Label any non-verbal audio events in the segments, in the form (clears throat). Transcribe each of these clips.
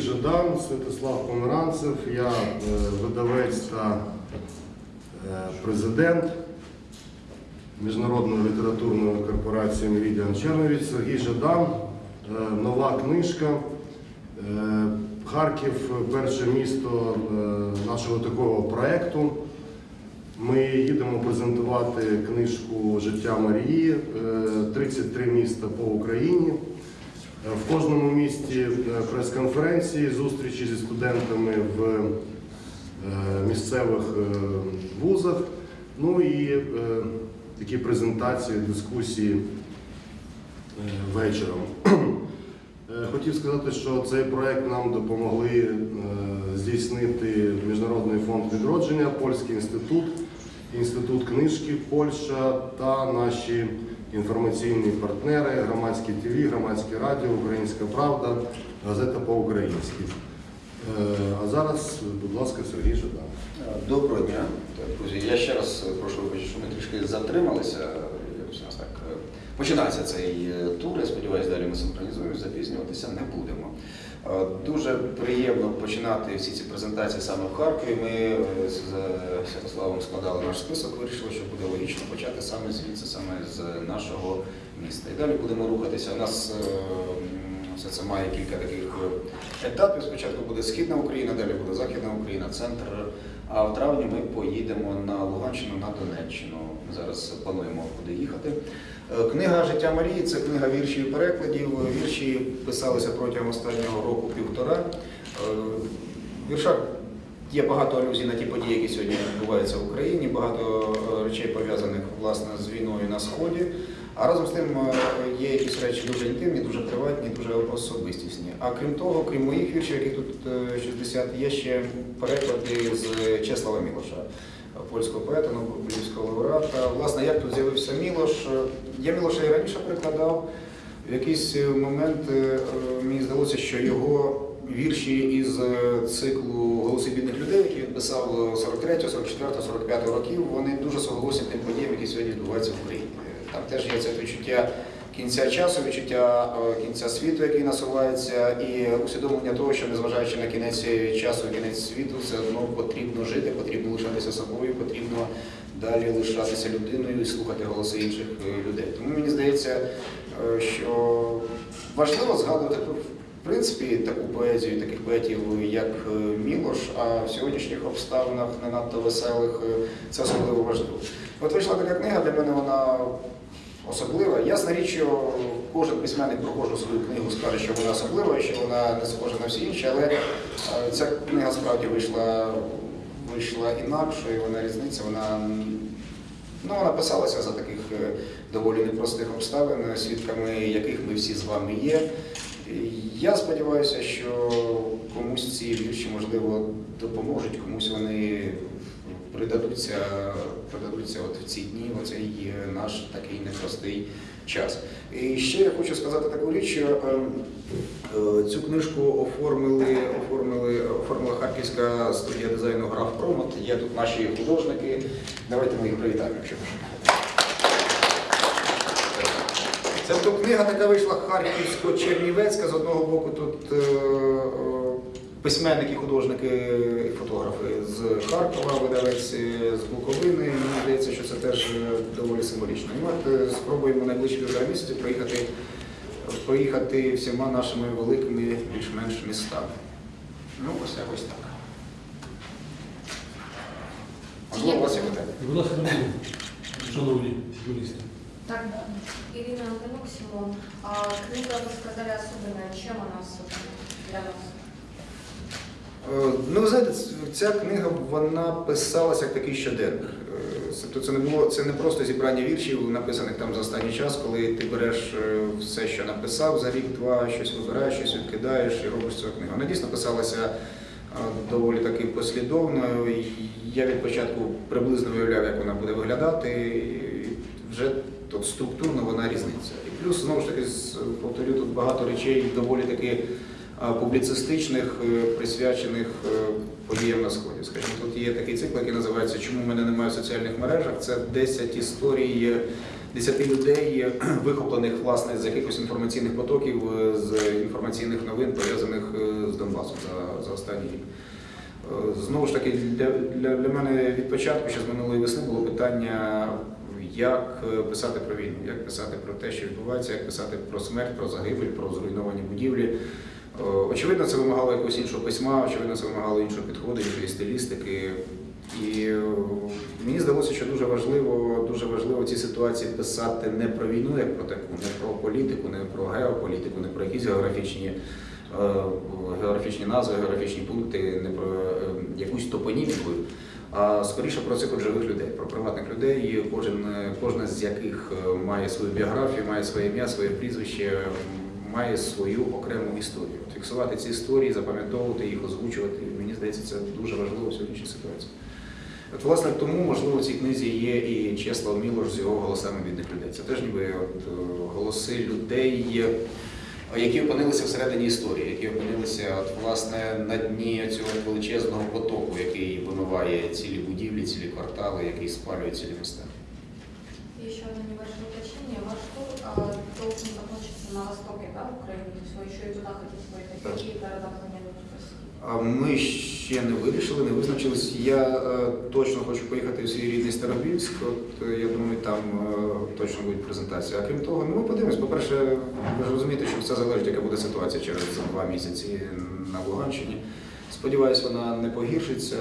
Жадан, Святослав Померанцев, я е, видавець та е, президент Міжнародної літературної корпорації Meridian Черновіць Сергій Жадан. Е, Нова книжка. Харків перше місто нашого такого проєкту. Ми їдемо презентувати книжку Життя Марії, е, 33 міста по Україні. В кожному місті е, прес-конференції, зустрічі зі студентами в е, місцевих е, вузах, ну і такі презентації, дискусії вечором. Хотів сказати, що цей проект нам допомогли здійснити Міжнародний фонд відродження, Польський інститут, Інститут книжки Польща та наші інформаційні партнери, громадське ТВ, громадське радіо, Українська Правда, газета по-українськи. Е, А зараз, будь ласка, Сергій Жадан. Доброго дня, друзі. Я ще раз прошу вибачити, що ми трішки затрималися. Так е, починається цей е, тур. Я сподіваюся, далі ми синхронізуємося, запізнюватися не будемо. Е, Дуже приємно починати всі ці презентації саме в Харкові. Ми е, з Святославом складали наш список, вирішили, що буде логічно почати саме звідси, саме з нашого міста. І далі будемо рухатися. У нас е, все це має кілька таких е, етапів. Спочатку буде Східна Україна, далі буде Західна Україна, центр. А в травні ми поїдемо на Луганщину, на Донеччину. Ми зараз плануємо куди їхати. Е, Книга Життя Марії це книга віршів і перекладів. Вірші писалися протягом останнього року півтора. Е, В віршах є багато алюзій на ті події, які сьогодні відбуваються в Україні, багато е, речей пов'язаних власне з війною на сході. А разом з тим є якісь речі дуже інтимні, дуже приватні, дуже особистісні. А крім того, крім моїх віршів, яких тут е, 60, є ще переклади з Чеслава Мілоша, польського поета, Нобелівського лауреата. Власне, як тут з'явився Мілош? Я Мілоша і раніше перекладав. В якийсь е, момент е, мені здалося, що його вірші із е, циклу Голоси бідних людей, які він писав 43, 44, 45 років, вони дуже соголосять тим подіям, які сьогодні відбуваються в Україні. Там теж є це відчуття кінця часу, відчуття е, кінця світу, який насувається, і усвідомлення того, що незважаючи на кінець часу, кінець світу, все одно потрібно жити, потрібно лишатися собою, потрібно далі лишатися людиною і слухати голоси інших е, людей. Тому мені здається, е, що важливо згадувати в принципі таку поезію, таких поетів, як Мілош, а в сьогоднішніх обставинах не надто веселих це особливо важливо. От вийшла така книга, для мене вона особлива. Ясна річ, що кожен письменник про кожну свою книгу скаже, що вона особлива що вона не схожа на всі інші, але е, ця книга справді вийшла, вийшла інакшою, вона різниця, вона Ну, вона писалася за таких е, доволі непростих обставин, свідками яких ми всі з вами є. Я сподіваюся, що комусь ці вірші, можливо, допоможуть, комусь вони придадуться, придадуться от в ці дні, в цей е, наш такий непростий час. І ще я хочу сказати таку річ, що ем, е, цю книжку оформили, оформили, оформила Харківська студія дизайну Граф Промот. Є тут наші художники. Давайте ми їх привітаємо, якщо. Це книга така вийшла харківсько-чернівецька. З одного боку тут е, письменники, художники і фотографи з Харкова, видавець з Буковини. Мені здається, що це теж е, доволі символічно. І от е, спробуємо найближчі півтора місяці проїхати, проїхати всіма нашими великими більш-менш містами. Ну, ось якось так. Можливо, у вас є питання? Будь ласка, шановні журналісти. Так, Ирина Антонюк, Симон. А, книга, вы сказали, особенная. Чем она особенная для вас? Е, Ну, ви знаєте, ця книга вона писалася як такий щоденник. Е, Тобто це не було це не просто зібрання віршів, написаних там за останній час, коли ти береш е, все, що написав за рік-два, щось вибираєш, щось відкидаєш і робиш цю книгу. Вона дійсно писалася доволі таки послідовно. Я від початку приблизно уявляв, як вона буде виглядати. І вже тут структурно вона різниця. І плюс, знову ж таки, повторю, тут багато речей доволі таки публіцистичних, е, присвячених е, подіям на сході. Скажімо, тут є такий цикл, який називається Чому мене немає в соціальних мережах. Це 10 історій 10 людей, (clears throat) вихоплених власне з якихось інформаційних потоків, е, з інформаційних новин, пов'язаних е, з Донбасом за, за останній рік. Е, Знову ж таки, для, для, для мене від початку, ще з минулої весни, було питання, як е, писати про війну, як писати про те, що відбувається, як писати про смерть, про загибель, про зруйновані будівлі. Е, Очевидно, це вимагало якогось іншого письма, очевидно, це вимагало іншого підходу, іншої стилістики. І е, мені здалося, що дуже важливо, дуже важливо в цій ситуації писати не про війну, як про таку, не про політику, не про геополітику, не про якісь географічні, е, географічні назви, географічні пункти, не про якусь топоніміку, а скоріше про цих живих людей, про приватних людей, кожен, кожна з яких має свою біографію, має своє ім'я, своє прізвище, має свою окрему історію. От Фіксувати ці історії, запам'ятовувати їх, озвучувати, мені здається, це дуже важливо в сьогоднішній ситуації. От, власне, тому, можливо, в цій книзі є і Чеслав Мілош з його голосами бідних людей. Це теж ніби от, е, голоси людей, е, які опинилися всередині історії, які опинилися от, власне, на дні цього величезного потоку, який вимиває цілі будівлі, цілі квартали, який спалює цілі міста. Еще одно небольшое уточнение. Ваш тур должен закончиться на востоке, да, Украины? То есть вы еще и туда хотите поехать? Да. Какие города планируете посетить? А Ми ще не вирішили, не визначились. Я е, точно хочу поїхати в свій рідний Старобільськ. От е, я думаю, там е, точно буде презентація. А крім того, ну ми подивимось. По-перше, ви ж розумієте, що все залежить, яка буде ситуація через два місяці на Луганщині. Сподіваюсь, вона не погіршиться.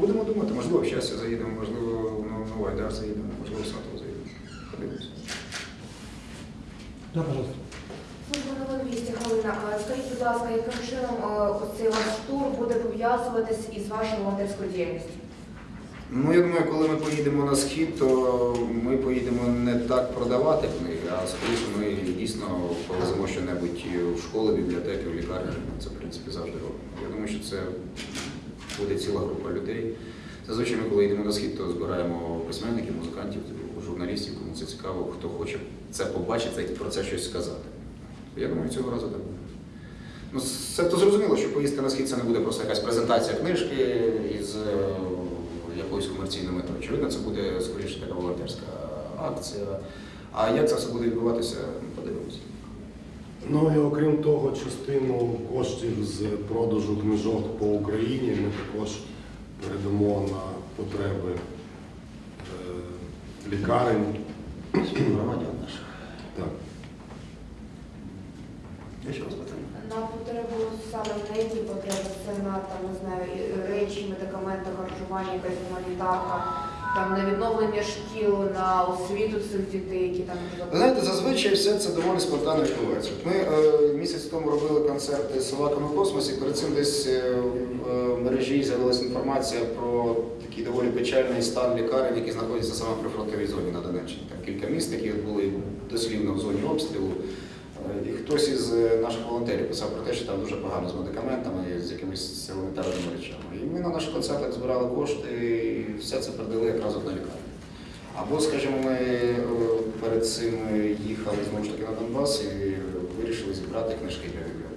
Будемо думати, можливо, в щастя заїдемо, можливо, в Новий Айдар заїдемо, можливо, в Сатово заїдемо. Подивимось. Да, пожалуйста. Служба новин вісті Галина, а скажіть, будь ласка, яким чином е, оцей ваш тур буде пов'язуватись із вашою волонтерською діяльністю? Ну, я думаю, коли ми поїдемо на схід, то ми поїдемо не так продавати книги, а скоріше ми дійсно повеземо щонебудь в школи, бібліотеки, в лікарні. Це, в принципі, завжди робимо. Я думаю, що це буде ціла група людей. Зазвичай ми, коли йдемо на схід, то збираємо письменників, музикантів, журналістів, кому це цікаво, хто хоче це побачити і про це щось сказати. Я думаю, цього разу так. Ну, це то зрозуміло, що поїздка на схід це не буде просто якась презентація книжки із е, якоюсь комерційною метою. Очевидно, це буде скоріше така волонтерська акція. А як це все буде відбуватися, подивимося. Ну і окрім того, частину коштів з продажу книжок по Україні ми також передамо на потреби е, лікарень. Громадян наших. Так. Я ще раз. На потребу саме на які потреби? Це на там, не знаю, речі, медикаменти, харчування, якась гуманітарка, там на відновлення шкіл, на освіту цих дітей, які там знаєте, зазвичай все це доволі спонтанно відбувається. Ми е, місяць тому робили концерти з собаками в космосі. Перед цим десь е, в е, мережі з'явилася інформація про такий доволі печальний стан лікарень, які знаходяться саме при фронтовій зоні на Донеччині. Там кілька міст, які були дослівно в зоні обстрілу. І хтось із е, наших волонтерів писав про те, що там дуже погано з медикаментами, з якимись елементарними речами. І ми на наших концертах збирали кошти і все це передали якраз на лікарню. Або, скажімо, ми е, перед цим їхали знову ж таки на Донбас і вирішили зібрати книжки для бібліотек.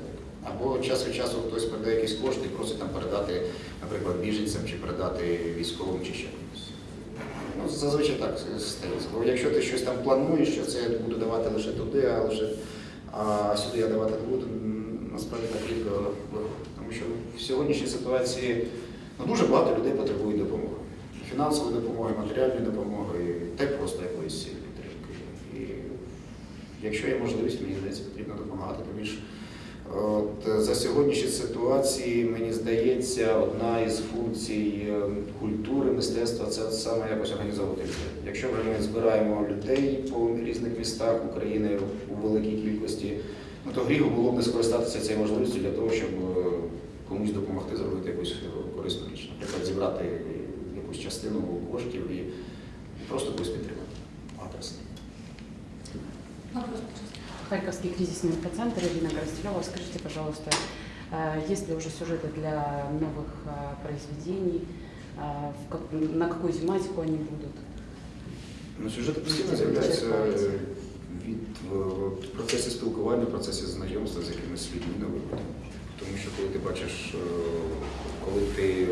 Або час від часу хтось передає якісь кошти і просить там передати, наприклад, біженцям чи передати військовим чи ще комусь. Ну, зазвичай так стається. Бо якщо ти щось там плануєш, що це я буду давати лише туди, а лише а сюди я давати не буду, насправді так рідко виходить. Тому що в сьогоднішній ситуації ну, дуже багато людей потребують допомоги. Фінансової допомоги, матеріальної допомоги, та просто якоїсь підтримки. І якщо є можливість, мені здається, потрібно допомагати. Більше от, за сьогоднішні ситуації, мені здається, одна із функцій е, культури, мистецтва це саме якось організовувати людей. Якщо вже ми збираємо людей по різних містах України у великій кількості, ну то гріх було б не скористатися цією можливістю для того, щоб е, комусь допомогти зробити якусь е, корисну річ. Наприклад, зібрати якусь частину коштів і просто когось підтримати. Харьковский кризисный инфоцентр Ирина Коростелева. Скажите, пожалуйста, э, есть ли уже сюжеты для новых э, произведений? Э, в как- На какую тематику они будут? Ну, сюжети постійно з'являються е, від е, в процесі спілкування, в процесі знайомства з якимись людьми новими. Тому що коли ти бачиш, е, коли ти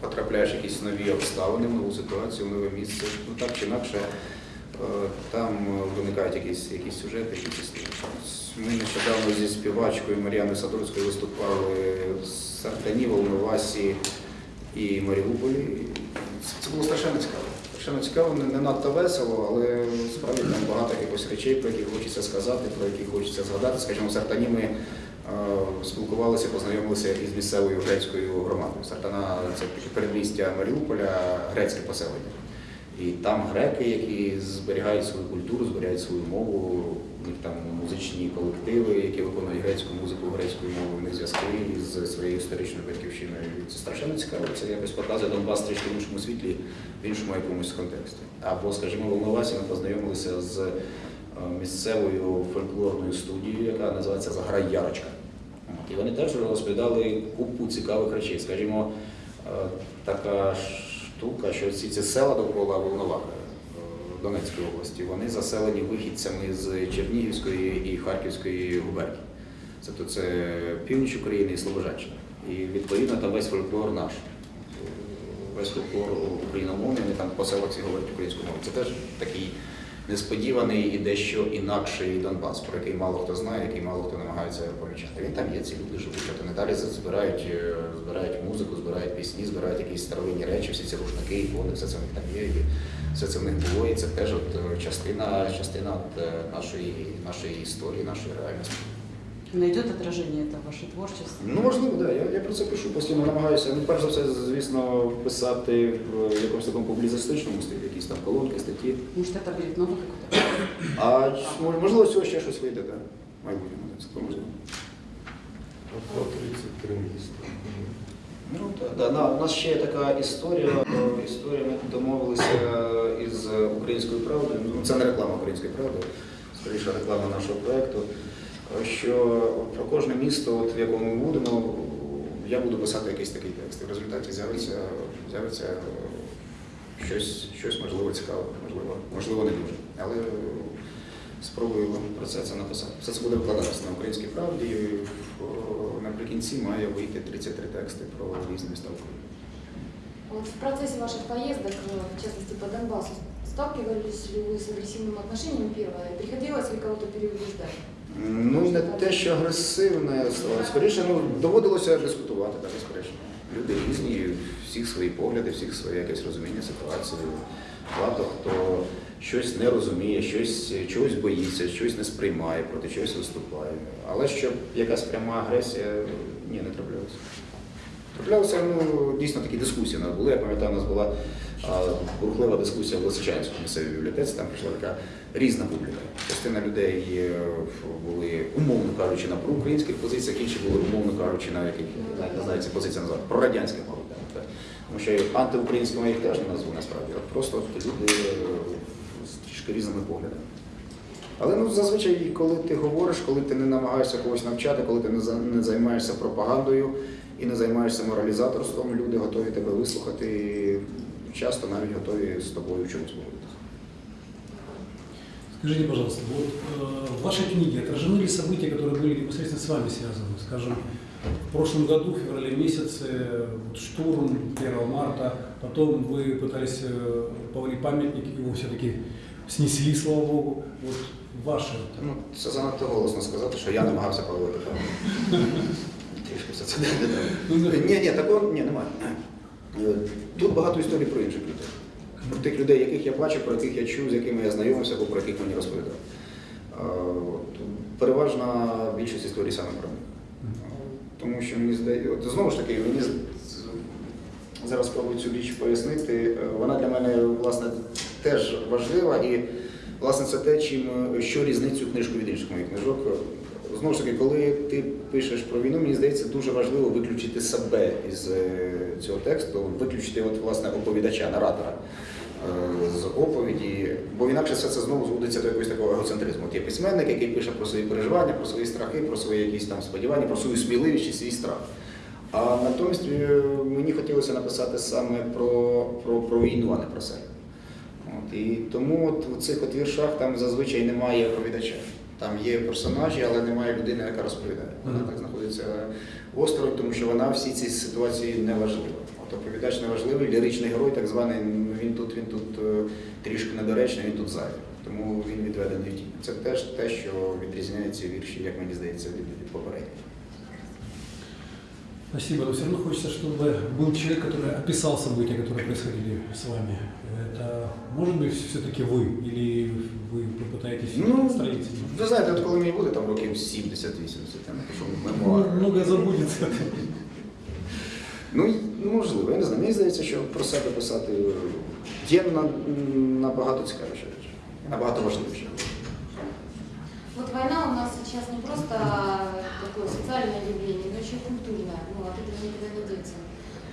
потрапляєш в якісь нові обставини, в нову ситуацію, в нове місце, ну так чи інакше Е, Там е, виникають якісь, якісь сюжети, якісь. Ми нещодавно зі співачкою Мар'яною Садорською виступали в Сартані, Волновасі і Маріуполі. Це- було страшенно цікаво. Страшенно цікаво, не, надто весело, але справді там багато якихось речей, про які хочеться сказати, про які хочеться згадати. Скажімо, Сартані ми е, спілкувалися, познайомилися із місцевою грецькою громадою. Сартана це передмістя Маріуполя, грецьке поселення. І там греки, які зберігають свою культуру, зберігають свою мову, у них там музичні колективи, які виконують грецьку музику грецькою мовою, у зв'язки з своєю історичною батьківщиною. Це страшенно цікаво. Це якось показує Донбас трішки в іншому світлі, в іншому якомусь контексті. Або, скажімо, в Волновасі ми познайомилися з е, місцевою фольклорною студією, яка називається Заграй Ярочка. І вони теж розповідали купу цікавих речей. Скажімо, е, така штука, що всі ці села довкола Волноваха е, Донецької області, вони заселені вихідцями з Чернігівської і Харківської губернії. Це то це північ України і Слобожанщина. І відповідно там весь фольклор наш. Весь фольклор україномовний, вони там по селах всі говорять українську мову. Це теж такий несподіваний і дещо інакший Донбас, про який мало хто знає, який мало хто намагається помічати. Він там є, ці люди живуть, а вони далі збирають, е, збирають музику, збирають пісні, збирають якісь старовинні речі, всі ці рушники, ікони, все це в них там є, і все це в них було, і це теж от е, частина, частина е, нашої, нашої історії, нашої реальності. Найдет отражение это в ваше творчество? Ну, можливо, да. Я, я про це пишу, постійно намагаюся. Ну, перш за все, звісно, писати в якомусь такому публіцистичному стилі, якісь там колонки, статті. Может, это будет новый какой-то? А ч- можливо, з цього ще щось вийде, так. В майбутньому, це цілком можливо. Про 33 міста. Ну, так, да, на, у нас ще є така історія. е, Історія ми домовилися із українською правдою. Ну, це не реклама української правди, скоріше реклама нашого проєкту. е, Що про кожне місто, от, в якому ми будемо, я буду писати якийсь такий текст. І в результаті з'явиться, з'явиться е, щось, щось можливо цікаве, можливо, можливо, не дуже. Але е, спробую про це, це написати. Все це буде викладатися на українській правді. і, Наприкінці має вийти 33 тексти про різні міста України. Вот в процессе ваших поездок, э, в частности по Донбассу, сталкивались ли вы с агрессивным отношением первое? Приходилось ли кого-то переубеждать? Ну, не те, що агресивне, скоріше, ну, доводилося дискутувати, так, безперечно. Люди різні, всіх свої погляди, всіх своє якесь розуміння ситуації. Багато хто щось не розуміє, щось, чогось боїться, щось не сприймає, проти чогось виступає. Але щоб якась пряма агресія, ні, не траплялося. Траплялися ну, дійсно такі дискусії нас були. Я пам'ятаю, у нас була а, бурхлива дискусія в Лисичанському місцевій бібліотеці, там прийшла така різна публіка. Частина людей були, умовно кажучи, на проукраїнських позиціях, інші були, умовно кажучи, на яких не знаю, ці позиції називати, прорадянських, мабуть. Тому що антиукраїнськими їх теж не назву насправді, а просто люди е, з трішки різними поглядами. Але ну зазвичай, коли ти говориш, коли ти не намагаєшся когось навчати, коли ти не займаєшся пропагандою і не займаєшся моралізаторством, люди готові тебе вислухати і часто навіть готові з тобою в чомусь погодитися. Скажите, пожалуйста, вот э, в вашей книге отражены ли события, которые были непосредственно с вами связаны? Скажем, в прошлом году, в феврале месяце, вот штурм 1 марта, потом вы пытались э, повалить памятник, его все-таки снесли, слава богу. Вот ваше. Ну, це занадто голосно сказати, що я намагався палити. Трішки все це. Ні, ні, такого ні, немає. Е, Тут багато історій про інших людей. Про тих людей, яких я бачив, про яких я чув, з якими я знайомився, або про яких мені розповідав. Е, Переважна більшість історій саме про них. Тому що мені здається, знову ж таки, мені зараз спробую цю річ пояснити. Е, Вона для мене власне теж важлива і власне це те, чим що різнить цю книжку від інших моїх книжок. Знову ж таки, коли ти пишеш про війну, мені здається, дуже важливо виключити себе із е, цього тексту, виключити от, власне оповідача, наратора е, з оповіді, бо інакше все це знову зводиться до якогось такого егоцентризму. От є письменник, який пише про свої переживання, про свої страхи, про свої якісь там сподівання, про свою сміливість і свій страх. А натомість е, мені хотілося написати саме про, про, про війну, а не про себе. От, і тому от в цих от віршах там зазвичай немає оповідача. Там є персонажі, але немає людини, яка розповідає. Вона Мгм. так знаходиться осторонь, тому що вона всі ці ситуації не важлива. От оповідач не важливий, ліричний герой, так званий, ну, він тут, він тут е, трішки недоречний, він тут зайвий. Тому він відведений в тінь. Це теж те, що відрізняє ці вірші, як мені здається, від, від попередніх. Спасибо, но все равно хочется, чтобы был человек, который описал события, которые происходили с вами. Это может быть все-таки вы или вы попытаетесь Ну, отстраниться? ви знаєте, от коли мені буде там років 70-80, я напишу мемуари. Ну, много забудется. Ну, й- можливо, я не знаю. Мені здається, що про себе писати є на, набагато цікавіше речі, набагато важливіше. Вот война у нас сейчас не просто такое социальное явление, но еще и культурное. Ну, от этого никуда не деться.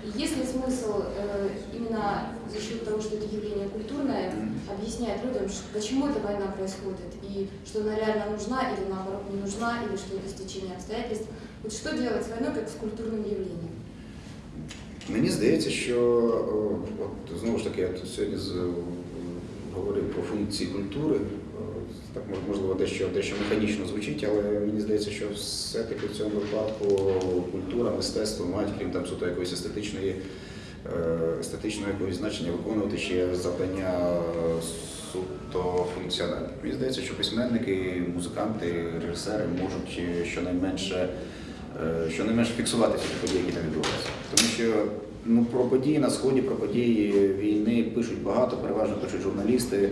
И есть ли смысл э, именно за счет того, что это явление культурное, объяснять людям, ш- почему эта война происходит, и что она реально нужна, или наоборот не нужна, или что это стечение обстоятельств. Вот что делать с войной как с культурным явлением? Мені здається, що о, от, знову ж таки, я тут сьогодні з, о, говорив про функції культури. Так мож- можливо, дещо, дещо механічно звучить, але мені здається, що все-таки в цьому випадку культура, мистецтво мають, крім там суто якоїсь естетичної, е, естетичного якогось значення, виконувати ще завдання суто функціональні. Мені здається, що письменники, музиканти, режисери можуть щонайменше е, щонайменше фіксувати всі ті події, які там відбуваються. Тому що ну, про події на сході, про події війни пишуть багато, переважно пишуть журналісти,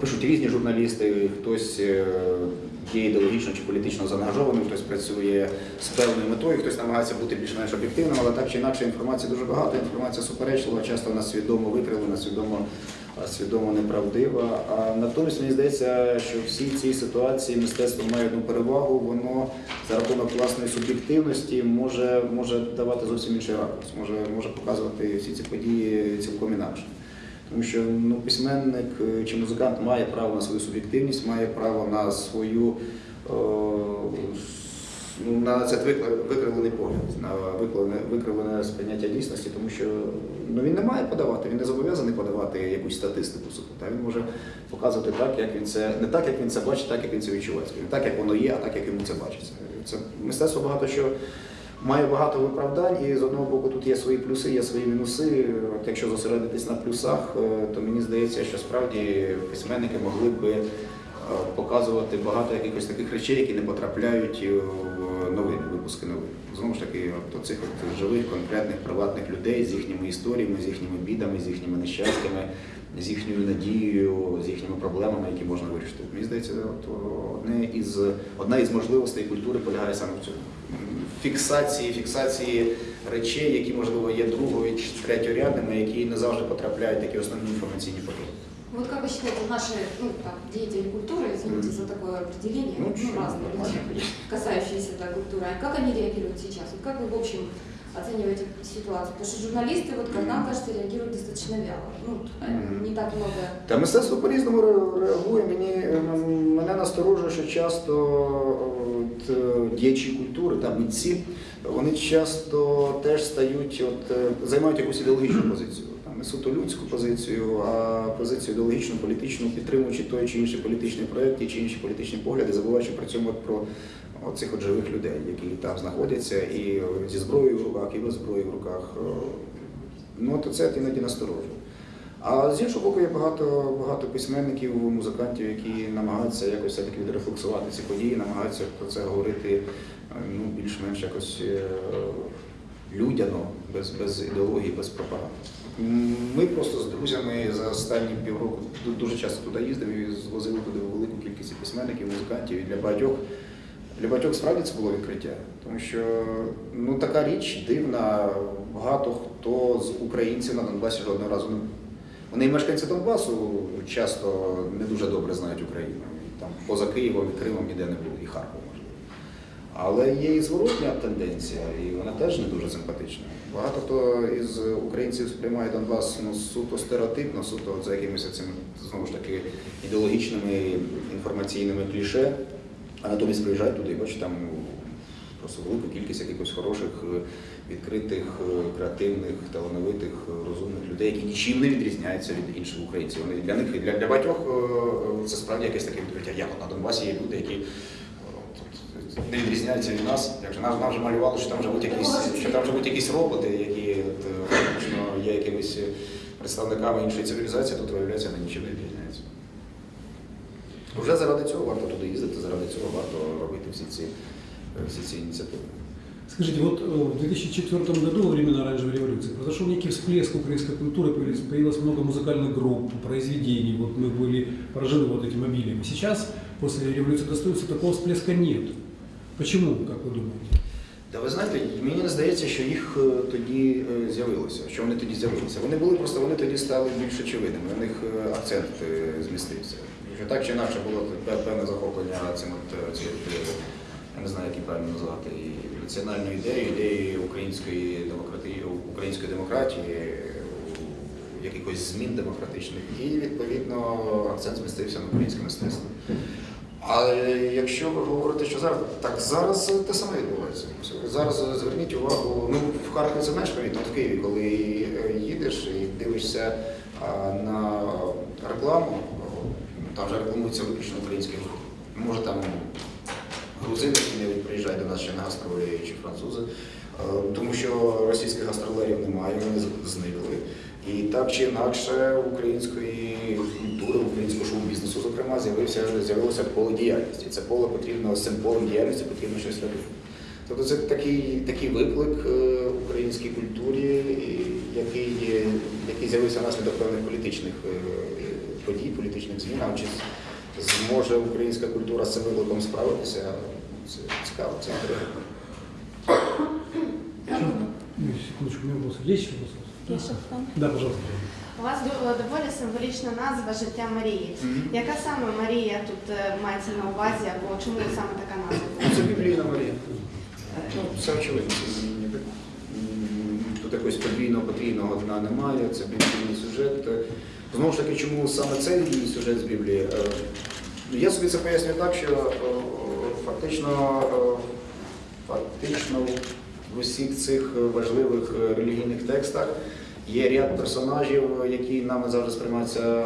пишуть різні журналісти, хтось е, є ідеологічно чи політично заангажованим, хтось працює з певною метою, хтось намагається бути більш-менш об'єктивним, але так чи інакше інформації дуже багато, інформація суперечлива, часто вона свідомо викривлена, свідомо свідомо неправдива. А натомість мені здається, що всі ці ситуації мистецтво має одну перевагу, воно за рахунок власної суб'єктивності може, може давати зовсім інший ракурс, може, може показувати всі ці події цілком інакше. Тому що ну, письменник е, чи музикант має право на свою суб'єктивність, має право на свою о, ну, на це викла- викривлений погляд, на викривлене, сприйняття дійсності, тому що ну, він не має подавати, він не зобов'язаний подавати якусь статистику. Та він може показувати так, як він це не так, як він це бачить, так як він це відчуває. Не так, як воно є, а так, як йому це бачиться. Це мистецтво багато що має багато виправдань, і з одного боку тут є свої плюси, є свої мінуси. От якщо зосередитись на плюсах, е, то мені здається, що справді письменники могли би е, показувати багато якихось таких речей, які не потрапляють е, в новини, випуски новин. Знову ж таки, от цих от живих, конкретних приватних людей з їхніми історіями, з їхніми бідами, з їхніми нещастями, з їхньою надією, з їхніми проблемами, які можна вирішити. Мені здається, от одне із одна із можливостей культури полягає саме в цьому Фіксації, фіксації речей, які можливо є другою чи третьорядними, які не завжди потрапляють в такі основні інформаційні потоки. Вот как вы считаете, наши ну, там, деятели культуры, извините за такое определение, Ну, ну, чё, разные люди, нормально. касающиеся да, культуры, а как они реагируют сейчас? Вот как вы в общем оцениваете ситуацию? Потому что журналисты, вот как нам кажется, реагируют достаточно вяло. Ну, не так много Та мистецтво по-різному реагує. Мені мене насторожує, що часто от, е, діячі культури та митці, вони часто теж стають, от е, займають якусь ідеологічну позицію. Не суто людську позицію, а позицію ідеологічну, політичну, підтримуючи той чи інший політичний проєкт, ті чи інші політичні погляди, забуваючи при цьому про цих от живих людей, які там знаходяться, і зі зброєю в руках, і без зброї в руках. Е, Ну, то це іноді насторожує. А з іншого боку, є багато, багато письменників, музикантів, які намагаються якось все-таки відрефлексувати ці події, намагаються про це говорити е, ну, більш-менш якось е, людяно, без, без ідеології, без пропаганди. Ми просто з друзями за останні півроку дуже часто туди їздив і звозили туди велику кількість письменників, музикантів. І для багатьох, для багатьох справді це було відкриття. Тому що ну, така річ дивна, багато хто з українців на Донбасі жодного разу не був. Вони і мешканці Донбасу часто не дуже добре знають Україну. Там поза Києвом і Кримом ніде не були, і Харков можливо. Але є і зворотня тенденція, і вона теж не дуже симпатична. Багато хто із українців сприймає Донбас ну, суто стереотипно, суто за якимись цими знову ж таки ідеологічними інформаційними кліше, а натомість приїжджають туди і бачать там просто велику кількість якихось хороших, е, відкритих, е, креативних, талановитих, е, розумних людей, які нічим не відрізняються від інших українців. Вони для них для, для багатьох це справді якесь таке відкриття. Як на Донбасі є люди, які не відрізняються від нас. Як же нам, нам вже малювали, що там живуть якісь, що там живуть якісь роботи, які от, є якимись представниками іншої цивілізації, тут виявляється, вони нічим не відрізняються. Вже заради цього варто туди їздити, заради цього варто робити всі ці, всі ці ініціативи. Скажите, вот э, в 2004 году, во времена оранжевой революции, произошел некий всплеск украинской культуры, появилось, появилось много музыкальных групп, произведений, вот мы были поражены вот этим обилием. Сейчас, после революции достоинства, такого всплеска нет. Почему, как вы думаете? Та ви знаєте, мені не здається, що їх е, тоді е, з'явилося, що вони тоді з'явилися. Вони були просто вони тоді стали більш очевидними. У них е, акцент е, змістився. Так чи інакше було певне захоплення цим е, я не знаю, як її правильно назвати, і національною ідеєю, ідеєю української демократії, української демократії, якихось змін демократичних, і відповідно акцент змістився на українське мистецтво. А якщо ви говорите, що зараз так зараз те саме відбувається. Зараз зверніть увагу. Ну в Харкові це знаєш помітно, в Києві, коли е, їдеш і дивишся на рекламу, там вже рекламується виключно український груп. Може там грузини, які не приїжджають до нас ще на гастролі чи французи, Е, тому що російських гастролерів немає, вони зникли. І так чи інакше української культури, українського шоу-бізнесу, зокрема, з'явилося поле діяльності. Це поле потрібно з цим полем діяльності потрібно щось робити. Тобто це такий, такий виклик е, українській культурі, який, який з'явився внаслідок певних політичних е, подій, політичних змін. А чи зможе українська культура з цим викликом справитися? Це цікаво, це інтересно. Ну, Секундочку, у меня вопрос. Есть еще вопрос? Я ще. Да, пожалуйста. У вас до- доволі символічна назва життя Марії. Яка саме Марія тут е, мається на увазі, або чому саме така назва? Це біблійна Марія. Ну, все очевидно. Це ні- м, Тут якогось подвійного потрійного дна немає, це біблійний сюжет. Знову ж таки, чому саме цей сюжет з Біблії? Е, Я собі це пояснюю так, що е, фактично, е, фактично в усіх цих важливих релігійних текстах є ряд персонажів, які нами завжди сприймаються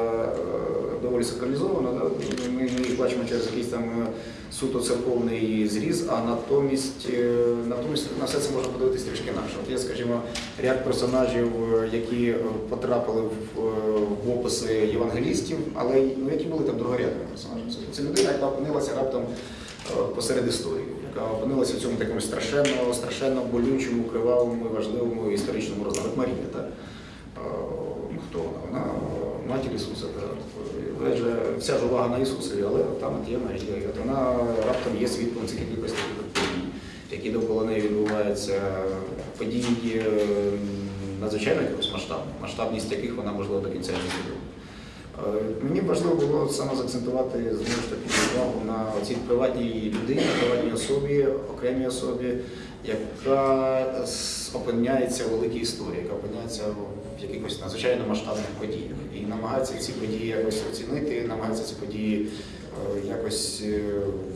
доволі сакралізовано. Да? Ми, їх бачимо через якийсь там е, суто церковний зріз, а натомість, е, натомість на все це можна подивитися трішки інакше. От є, скажімо, ряд персонажів, е, які потрапили в, описи євангелістів, але ну, які були там другорядними персонажами. Це, це людина, яка опинилася раптом посеред історії, яка опинилася в цьому такому страшенно, страшенно болючому, кривавому, і важливому історичному. От Марія, так? Е, ну, Хто вона? Вона е, матір Ісуса. Так? Вся ж увага на Ісусові, але там є Марія. От вона раптом є свідком цих якихось подій, які довкола неї відбуваються, події е, надзвичайно якихось масштабних, масштабність яких вона можливо до кінця не зробила. Е, Мені важливо було саме заакцентувати знову ж таки увагу на цій приватній людині, приватній особі, окремій особі, яка опиняється в великій історії, яка опиняється в якихось надзвичайно масштабних подіях. І намагається ці події якось оцінити, намагається ці події е, якось е,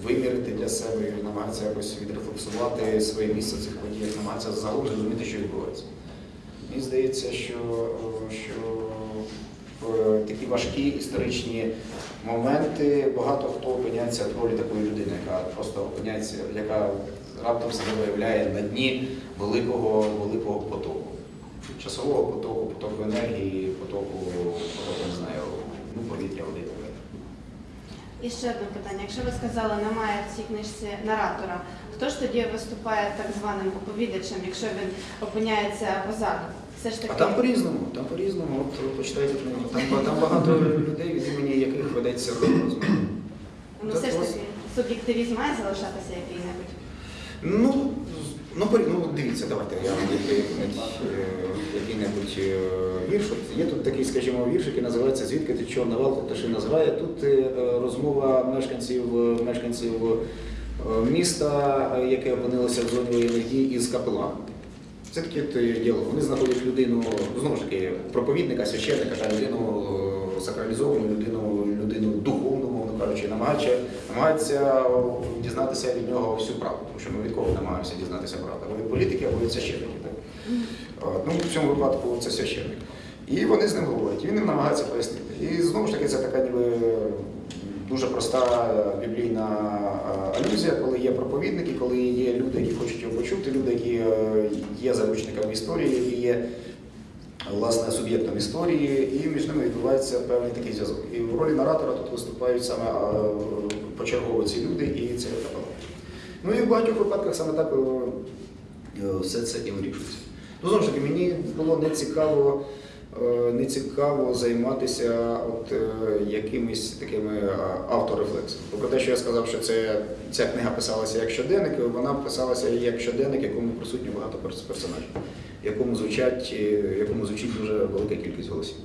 вимірити для себе, намагається якось відрефлексувати своє місце в цих подіях, намагається загалом зрозуміти, що відбувається. Мені здається, що, е, що такі важкі історичні моменти багато хто опиняється в ролі такої людини, яка просто опиняється, яка раптом себе виявляє на дні великого, великого потоку. Часового потоку, потоку енергії, потоку, потоку, не знаю, ну, повітря, води. і. Ще одне питання. Якщо ви сказали, немає в цій книжці наратора, хто ж тоді виступає так званим оповідачем, якщо він опиняється позаду? Все ж таки. А там по-різному, там по-різному, от почитайте книгу. Там, там багато людей, від імені яких ведеться розмова. Ну все ж таки суб'єктивізм має залишатися який-небудь. Ну, ну, дивіться, давайте я вам який-небудь, е, який-небудь е, вірш. От Є тут такий, скажімо, вірш, який називається Звідки ти чорна валка пташи називає. Тут е, розмова мешканців, мешканців міста, яке опинилося в зоні воєнних дій, із капеланом. Це таке е. Вони знаходять людину, знову ж таки, проповідника, священника, людину сакралізовану, людину, людину духовну, намагається, намагається дізнатися від нього всю правду, тому що ми від кого намагаємося дізнатися правду? Або від політики, або від священників. Так? Ну, в цьому випадку це священник. І вони з ним говорять, і він їм намагається пояснити. І знову ж таки, це така ніби дуже проста е, біблійна е, алюзія, коли є проповідники, коли є люди, які хочуть його почути, люди, які е, є заручниками історії, які є власне суб'єктом історії, і між ними відбувається певний такий зв'язок. І в ролі наратора тут виступають саме почергово ці люди і це капелан. Ну і в багатьох випадках саме так е, все це і вирішується. Ну, знову ж таки, мені було не цікаво, е, не цікаво займатися от, е, якимись такими авторефлексами. Попри те, що я сказав, що це, ця книга писалася як щоденник, вона писалася як щоденник, якому присутні багато персонажів, якому звучать, е, якому звучить дуже велика кількість голосів.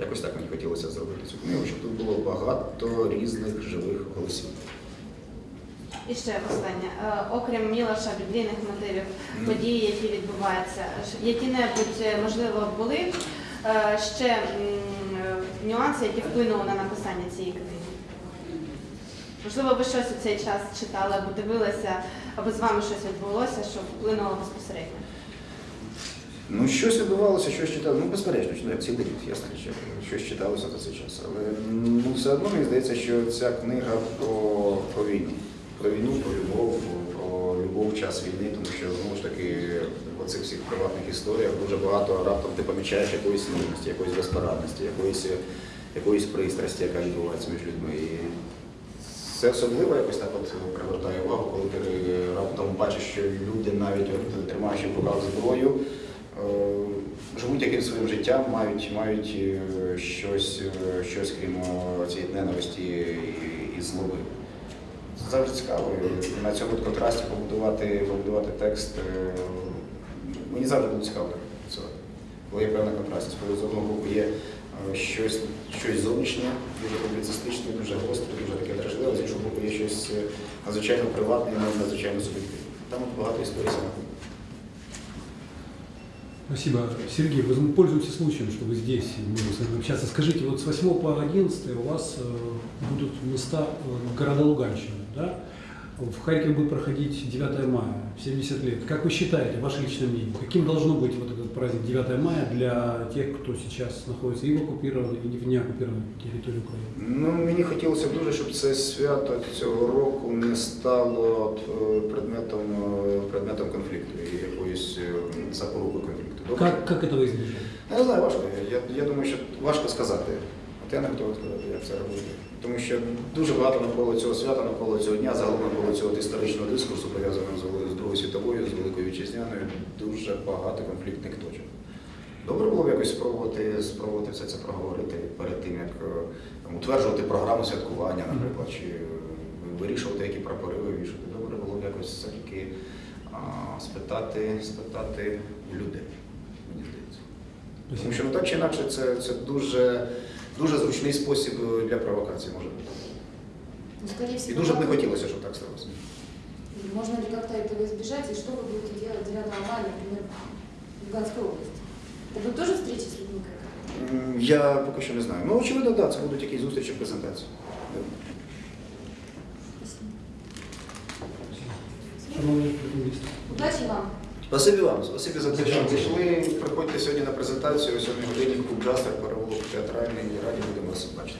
Якось так мені хотілося зробити цю книгу, щоб тут було багато різних живих голосів. І ще останнє. Е, Окрім Мілоша, біблійних мотивів, події, які відбуваються, які-небудь, е, можливо, були ще нюанси, які вплинули на написання цієї книги? Можливо, ви щось у цей час читали або дивилися, або з вами щось відбулося, що вплинуло безпосередньо? Ну, щось відбувалося, щось читали. Ну, безперечно, як цілий рік, ясно, що щось читалося за цей час. Але ну, все одно мені здається, що ця книга про, про війну. Про війну, про любов, про любов час війни, тому що знову ж таки в цих всіх приватних історіях дуже багато раптом ти помічаєш якоїсь нервності, якоїсь безпорадності, якоїсь, якоїсь пристрасті, яка відбувається між людьми. І це особливо якось так от привертає увагу, коли ти раптом бачиш, що люди, навіть тримаючи в руках зброю, живуть якимось своїм життям, мають, мають е, щось, е, щось крім е, цієї ненависті і, і злоби. Це завжди цікаво. На цьому контрасті побудувати, побудувати текст. е, Мені завжди було цікаво так працювати. Коли є певна. Коли з одного боку є е, щось, щось зовнішнє, дуже публіцистичне, дуже гостре, дуже таке дражливе, з іншого боку є щось е, надзвичайно приватне і надзвичайно суб'єктивне. Там багато історій саме. Спасибо. Сергей, вы пользуемся случаем, что вы здесь, и мы с вами общаться. Скажите, вот с 8 по 11 у вас э, будут места э, города Луганщины, да? В Харькове будет проходить 9 мая, 70 лет. Как вы считаете, ваше личное мнение, каким должно быть вот этот праздник 9 мая для тех, кто сейчас находится и в оккупированной, и в неоккупированной территории Украины? Ну, мені хотілося б дуже, щоб це свято цього року не стало от, е, предметом, е, предметом конфлікту і якоюсь е, запорукою конфлікту. Добре? Как, как этого избежать? Я не знаю, важко. Я, я думаю, що важко сказати. От я не готовий сказати, як це робити. Тому що дуже багато навколо цього свята, навколо цього дня, загалом навколо цього історичного дискурсу, пов'язаного з, Другою світовою, з Великою Вітчизняною, дуже багато конфліктних точок. Добре було б якось спробувати, спробувати все це проговорити перед тим, як е, там, утверджувати програму святкування, наприклад, чи е, вирішувати, які прапори вивішувати. Добре було б якось все-таки спитати, спитати у людей. Тому що ну, так чи інакше це, це дуже, дуже зручний спосіб е, для провокації може бути. Ну, скорее І всего, дуже б не хотілося, щоб так сталося. Можно ли как-то этого избежать, и что вы будете делать 9 мая, например, в Луганской области? Это будет тоже встреча с людьми какая-то? М, Я поки що не знаю. Ну, очевидно, так, да, це будуть якісь зустрічі, презентації. Да. Шановні журналісти. Удачи вам! Спасибі вам, спасибі за те, що прийшли. Приходьте сьогодні на презентацію о 7 годині клуб Джастер, переулок театральний, раді будемо вас бачити.